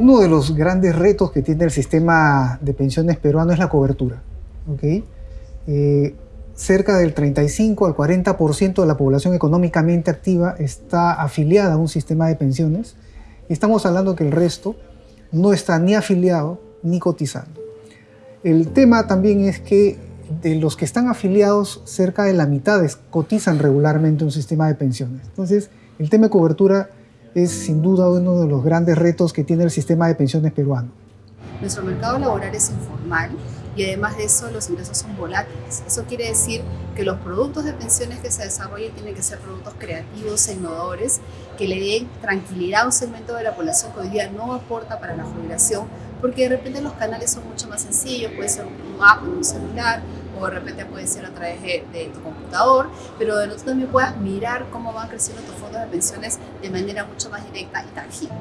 Uno de los grandes retos que tiene el sistema de pensiones peruano es la cobertura. ¿okay? Eh, cerca del 35 al 40% de la población económicamente activa está afiliada a un sistema de pensiones. Estamos hablando que el resto no está ni afiliado ni cotizando. El tema también es que de los que están afiliados, cerca de la mitad cotizan regularmente un sistema de pensiones. Entonces, el tema de cobertura es sin duda uno de los grandes retos que tiene el sistema de pensiones peruano. Nuestro mercado laboral es informal y además de eso los ingresos son volátiles. Eso quiere decir que los productos de pensiones que se desarrollen tienen que ser productos creativos innovadores que le den tranquilidad a un segmento de la población que hoy día no aporta para la jubilación porque de repente los canales son mucho más sencillos, puede ser un app en un celular o de repente puede ser a través de, tu computador, pero de nosotros también puedas mirar cómo van creciendo tus fondos de pensiones de manera mucho más directa y tangible.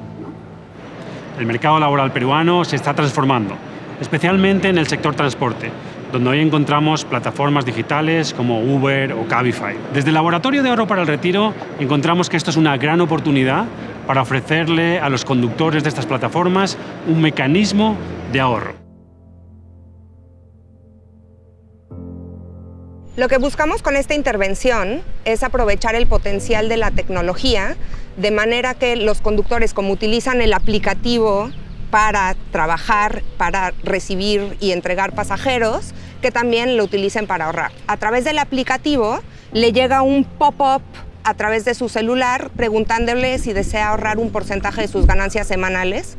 El mercado laboral peruano se está transformando, especialmente en el sector transporte, donde hoy encontramos plataformas digitales como Uber o Cabify. Desde el Laboratorio de Oro para el Retiro encontramos que esto es una gran oportunidad para ofrecerle a los conductores de estas plataformas un mecanismo de ahorro. Lo que buscamos con esta intervención es aprovechar el potencial de la tecnología de manera que los conductores, como utilizan el aplicativo para trabajar, para recibir y entregar pasajeros, que también lo utilicen para ahorrar. A través del aplicativo le llega un pop-up a través de su celular preguntándole si desea ahorrar un porcentaje de sus ganancias semanales,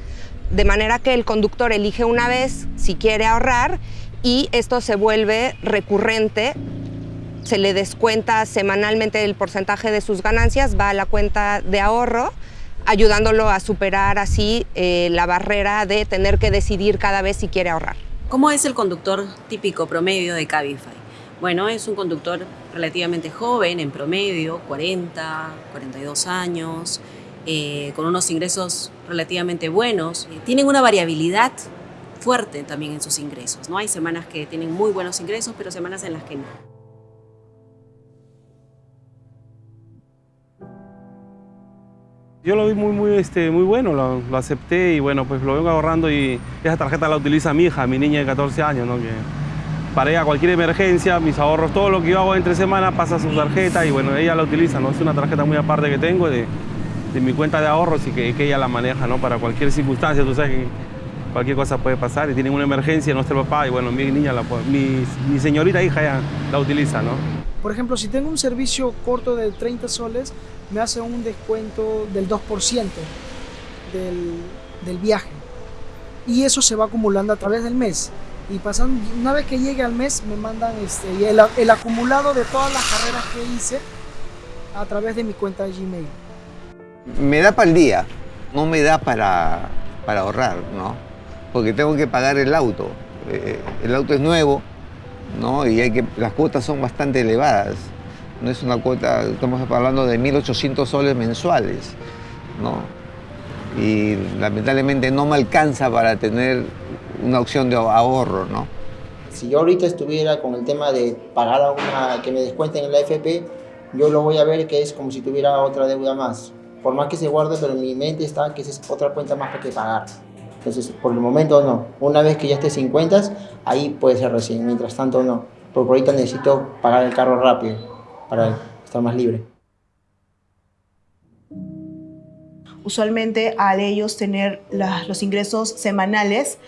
de manera que el conductor elige una vez si quiere ahorrar y esto se vuelve recurrente se le descuenta semanalmente el porcentaje de sus ganancias, va a la cuenta de ahorro, ayudándolo a superar así eh, la barrera de tener que decidir cada vez si quiere ahorrar. ¿Cómo es el conductor típico promedio de Cabify? Bueno, es un conductor relativamente joven, en promedio, 40, 42 años, eh, con unos ingresos relativamente buenos. Eh, tienen una variabilidad fuerte también en sus ingresos. ¿no? Hay semanas que tienen muy buenos ingresos, pero semanas en las que no. Yo lo vi muy, muy, este, muy bueno, lo, acepté y bueno, pues lo vengo ahorrando y esa tarjeta la utiliza mi hija, mi niña de 14 años, ¿no? Que para ella cualquier emergencia, mis ahorros, todo lo que yo hago entre semana pasa a su tarjeta y bueno, ella la utiliza, ¿no? Es una tarjeta muy aparte que tengo de, mi cuenta de ahorros y que, que, ella la maneja, ¿no? Para cualquier circunstancia, tú sabes que cualquier cosa puede pasar y tienen una emergencia, no está el papá y bueno, mi niña, la, mi, mi señorita hija ya la utiliza, ¿no? Por ejemplo, si tengo un servicio corto de 30 soles, me hace un descuento del 2% del, del, viaje. Y eso se va acumulando a través del mes. Y pasando, una vez que llegue al mes, me mandan este, el, el acumulado de todas las carreras que hice a través de mi cuenta de Gmail. Me da para el día, no me da para, para ahorrar, ¿no? Porque tengo que pagar el auto. Eh, el auto es nuevo, ¿no? Y que, las cuotas son bastante elevadas. No es una cuota, estamos hablando de 1.800 soles mensuales, ¿no? Y lamentablemente no me alcanza para tener una opción de ahorro, ¿no? Si yo ahorita estuviera con el tema de pagar a una, que me descuenten en la FP, yo lo voy a ver que es como si tuviera otra deuda más. Por más que se guarde, pero en mi mente está que es otra cuenta más que pagar. Entonces, por el momento no. Una vez que ya esté 50, ahí puede ser recién. Mientras tanto, no. Porque ahorita necesito pagar el carro rápido para estar más libre. Usualmente al ellos tener los ingresos semanales,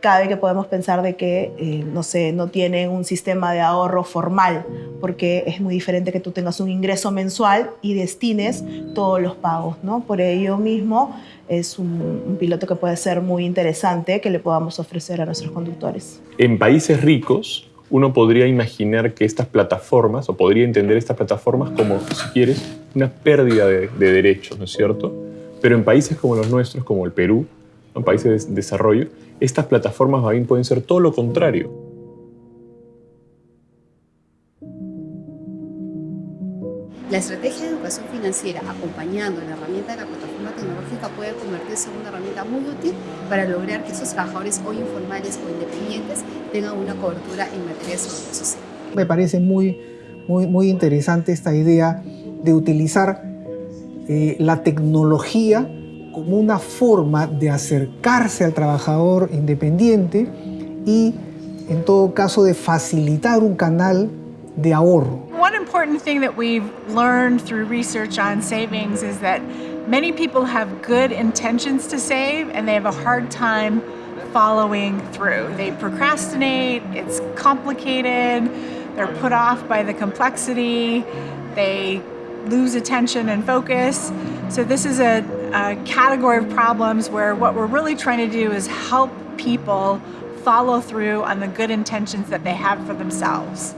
cabe que podemos pensar de que, eh, no sé, no tienen un sistema de ahorro formal, porque es muy diferente que tú tengas un ingreso mensual y destines todos los pagos, ¿no? Por ello mismo es un, un piloto que puede ser muy interesante que le podamos ofrecer a nuestros conductores. En países ricos, uno podría imaginar que estas plataformas, o podría entender estas plataformas como, si quieres, una pérdida de, de derechos, ¿no es cierto? Pero en países como los nuestros, como el Perú, en países de desarrollo, estas plataformas pueden ser todo lo contrario. La estrategia de educación financiera acompañando la herramienta de la plataforma tecnológica puede convertirse en una herramienta muy útil para lograr que esos trabajadores hoy informales o independientes tengan una cobertura en materia de seguridad social. Me parece muy, muy, muy interesante esta idea de utilizar eh, la tecnología como una forma de acercarse al trabajador independiente y en todo caso de facilitar un canal de ahorro. Important thing that we've learned through research on savings is that many people have good intentions to save and they have a hard time following through. They procrastinate, it's complicated, they're put off by the complexity, they lose attention and focus. So this is a, a category of problems where what we're really trying to do is help people follow through on the good intentions that they have for themselves.